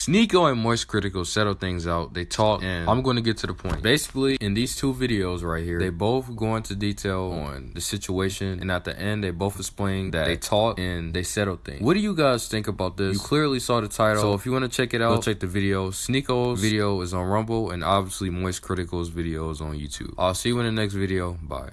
Sneako and Moist Critical settle things out. They talk, and I'm going to get to the point. Basically, in these two videos right here, they both go into detail on the situation, and at the end, they both explain that they talk and they settle things. What do you guys think about this? You clearly saw the title, so if you want to check it out, go check the video. Sneako's video is on Rumble, and obviously Moist Critical's video is on YouTube. I'll see you in the next video. Bye.